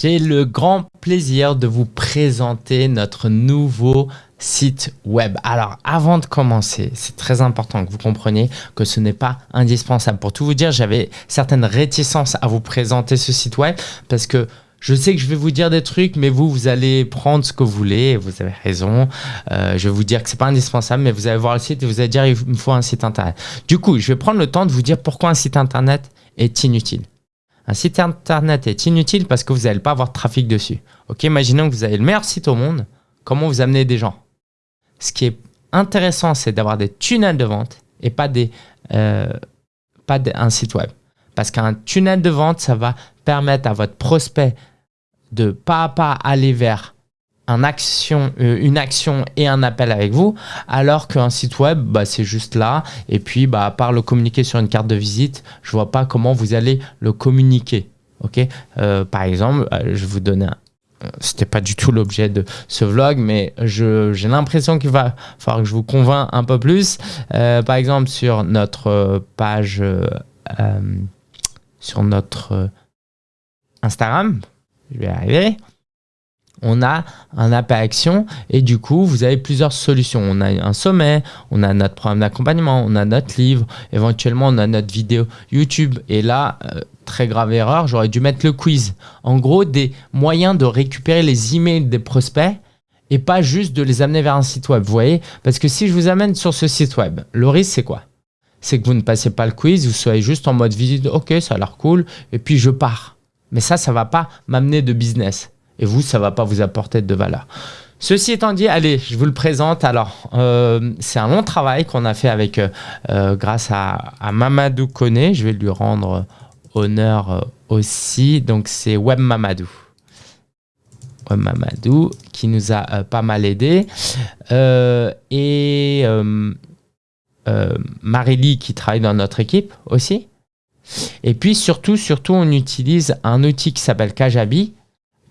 J'ai le grand plaisir de vous présenter notre nouveau site web. Alors avant de commencer, c'est très important que vous compreniez que ce n'est pas indispensable. Pour tout vous dire, j'avais certaines réticences à vous présenter ce site web parce que je sais que je vais vous dire des trucs, mais vous, vous allez prendre ce que vous voulez. Vous avez raison. Euh, je vais vous dire que c'est pas indispensable, mais vous allez voir le site et vous allez dire il me faut un site internet. Du coup, je vais prendre le temps de vous dire pourquoi un site internet est inutile. Un site internet est inutile parce que vous n'allez pas avoir de trafic dessus. Ok, imaginons que vous avez le meilleur site au monde. Comment vous amenez des gens? Ce qui est intéressant, c'est d'avoir des tunnels de vente et pas, des, euh, pas un site web. Parce qu'un tunnel de vente, ça va permettre à votre prospect de pas à pas aller vers action, euh, une action et un appel avec vous, alors qu'un site web, bah, c'est juste là. Et puis, bah, à part le communiquer sur une carte de visite, je vois pas comment vous allez le communiquer. Ok? Euh, Par exemple, euh, je vous donner un, c'était pas du tout l'objet de ce vlog, mais j'ai l'impression qu'il va falloir que je vous convainc un peu plus. par exemple, sur notre page, sur notre Instagram, je vais arriver on a un appel action et du coup, vous avez plusieurs solutions. On a un sommet, on a notre programme d'accompagnement, on a notre livre, éventuellement on a notre vidéo YouTube. Et là, euh, très grave erreur, j'aurais dû mettre le quiz. En gros, des moyens de récupérer les emails des prospects et pas juste de les amener vers un site web. Vous voyez? Parce que si je vous amène sur ce site web, le risque c'est quoi? C'est que vous ne passez pas le quiz, vous soyez juste en mode visite, ok, ça a l'air cool, et puis je pars. Mais ça, ça va pas m'amener de business. Et vous, ça ne va pas vous apporter de valeur. Ceci étant dit, allez, je vous le présente. Alors, euh, c'est un long travail qu'on a fait avec, euh, euh, grâce à, Mamadou Kone. Je vais lui rendre honneur aussi. Donc, c'est Web Mamadou. Web Mamadou qui nous a pas mal aidé. et Marily qui travaille dans notre équipe aussi. Et puis surtout, surtout, on utilise un outil qui s'appelle Kajabi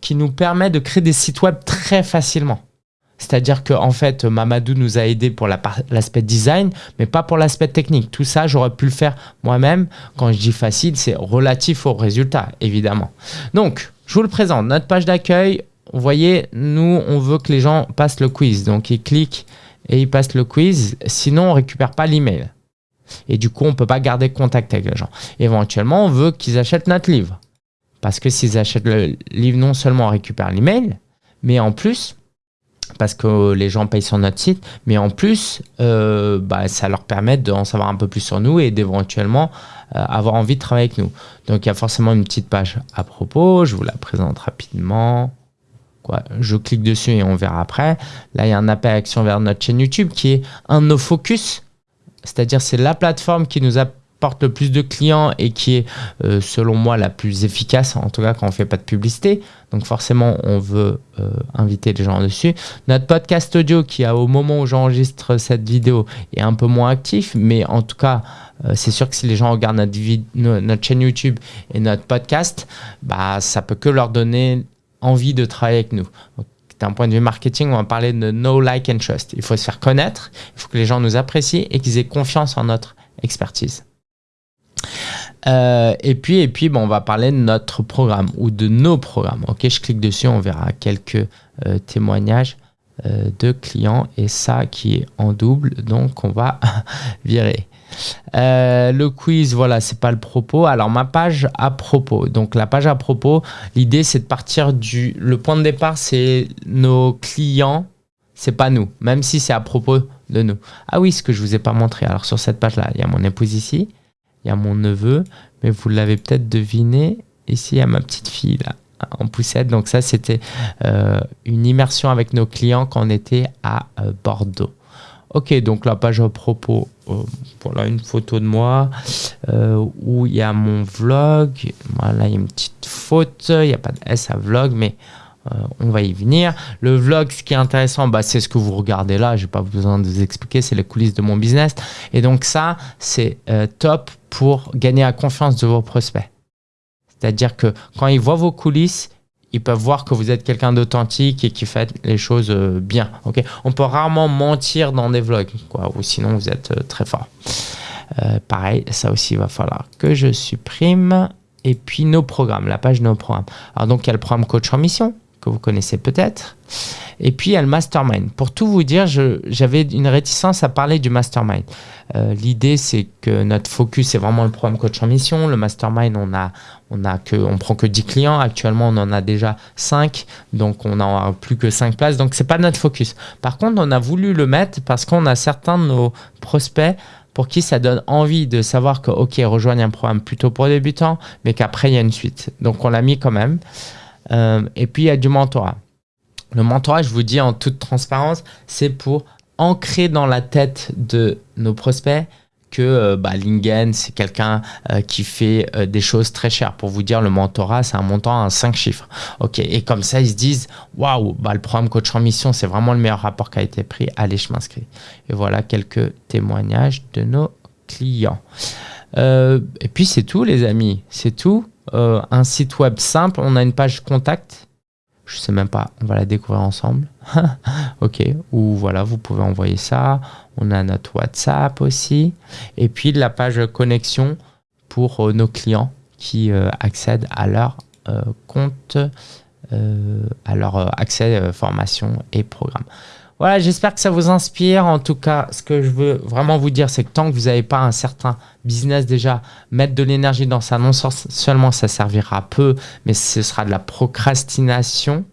qui nous permet de créer des sites web très facilement. C'est-à-dire que en fait, Mamadou nous a aidé pour l'aspect design, mais pas pour l'aspect technique. Tout ça, j'aurais pu le faire moi-même. Quand je dis facile, c'est relatif au résultat, évidemment. Donc, je vous le présente. Notre page d'accueil, vous voyez, nous, on veut que les gens passent le quiz. Donc, ils cliquent et ils passent le quiz. Sinon, on récupère pas l'email. Et du coup, on ne peut pas garder contact avec les gens. Éventuellement, on veut qu'ils achètent notre livre. Parce que s'ils achètent le livre, non seulement on récupère l'email, mais en plus, parce que les gens payent sur notre site, mais en plus, euh, bah, ça leur permet d'en savoir un peu plus sur nous et d'éventuellement euh, avoir envie de travailler avec nous. Donc, il y a forcément une petite page à propos. Je vous la présente rapidement. Quoi, je clique dessus et on verra après. Là, il y a un appel à action vers notre chaîne YouTube qui est un de nos focus. C'est-à-dire, c'est la plateforme qui nous a le plus de clients et qui est, euh, selon moi, la plus efficace, en tout cas quand on fait pas de publicité. Donc forcément, on veut euh, inviter les gens dessus. Notre podcast audio, qui a au moment où j'enregistre cette vidéo, est un peu moins actif, mais en tout cas, euh, c'est sûr que si les gens regardent notre, notre chaîne YouTube et notre podcast, bah, ça peut que leur donner envie de travailler avec nous. d'un point de vue marketing, on va parler de no like and trust. Il faut se faire connaître, il faut que les gens nous apprécient et qu'ils aient confiance en notre expertise. Euh, et puis, et puis bon, on va parler de notre programme ou de nos programmes. Ok, je clique dessus, on verra quelques euh, témoignages euh, de clients et ça qui est en double, donc on va virer. le quiz, voilà, c'est pas le propos. Alors ma page à propos. Donc la page à propos, l'idée c'est de partir du. Le point de départ, c'est nos clients, c'est pas nous, même si c'est à propos de nous. Ah oui, ce que je vous ai pas montré. Alors sur cette page là, il y a mon épouse ici il y a mon neveu, mais vous l'avez peut-être deviné, ici il y a ma petite fille là, en poussette. Donc ça, c'était euh, une immersion avec nos clients quand on était à euh, Bordeaux. Ok, donc la page à propos, euh, voilà une photo de moi où il y a mon vlog. Voilà, il y a une petite faute, il n'y a pas de S à vlog, mais euh, on va y venir. Le vlog, ce qui est intéressant, bah, c'est ce que vous regardez là. Je n'ai pas besoin de vous expliquer, c'est les coulisses de mon business. Et donc ça, c'est euh, top pour gagner la confiance de vos prospects. C'est-à-dire que quand ils voient vos coulisses, ils peuvent voir que vous êtes quelqu'un d'authentique et qui fait les choses euh, bien. On peut rarement mentir dans des vlogs, quoi, ou sinon vous êtes très fort. pareil, ça aussi, il va falloir que je supprime. et puis nos programmes, la page nos programmes. Alors donc il y a le programme coach en mission que vous connaissez peut-être. Et puis il y a le mastermind. Pour tout vous dire, j'avais une réticence à parler du mastermind. Euh, l'idée c'est que notre focus est vraiment le programme coach en mission. Le mastermind, on a, que, on prend que 10 clients. Actuellement, on en a déjà 5, donc on n'a plus que 5 places. Donc c'est pas notre focus. Par contre, on a voulu le mettre parce qu'on a certains de nos prospects pour qui ça donne envie de savoir que, OK, un programme plutôt pour débutants, mais qu'après, il y a une suite. Donc, on l'a mis quand même. Euh, et puis, il y a du mentorat. Le mentorat, je vous dis en toute transparence, c'est pour ancrer dans la tête de nos prospects que euh, bah, Lingen, c'est quelqu'un euh, qui fait des choses très chères. Pour vous dire, le mentorat, c'est un montant à 5 chiffres. Ok, et comme ça, ils se disent, waouh, bah, le programme coach en mission, c'est vraiment le meilleur rapport qui a été pris. Allez, je m'inscris. Et voilà quelques témoignages de nos clients. et puis, c'est tout, les amis. C'est tout. Un site web simple. On a une page contact je sais même pas, on va la découvrir ensemble. ok, ou voilà, vous pouvez envoyer ça. On a notre WhatsApp aussi. Et puis la page connexion pour euh, nos clients qui euh, accèdent à leur euh, compte, à leur accès formation et programme. Voilà, j'espère que ça vous inspire. En tout cas, ce que je veux vraiment vous dire, c'est que tant que vous n'avez pas un certain business déjà, mettre de l'énergie dans ça, non seulement ça servira peu, mais ce sera de la procrastination.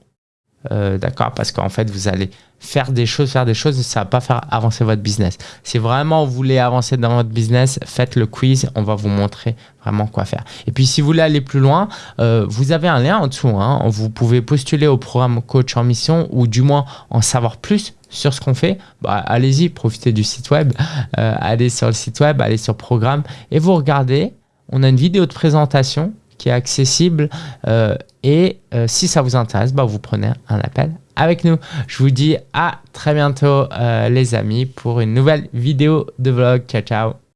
Euh, d'accord Parce qu'en fait, vous allez faire des choses, faire des choses, ça va pas faire avancer votre business. Si vraiment vous voulez avancer dans votre business, faites le quiz, on va vous montrer vraiment quoi faire. Et puis si vous voulez aller plus loin, euh, vous avez un lien en dessous. Hein. Vous pouvez postuler au programme Coach en Mission ou du moins en savoir plus sur ce qu'on fait. Bah, allez-y, profitez du site web, euh, allez sur le site web, allez sur programme et vous regardez. On a une vidéo de présentation qui est accessible. Euh, et euh, si ça vous intéresse, bah, vous prenez un appel avec nous. Je vous dis à très bientôt euh, les amis pour une nouvelle vidéo de vlog. Ciao ciao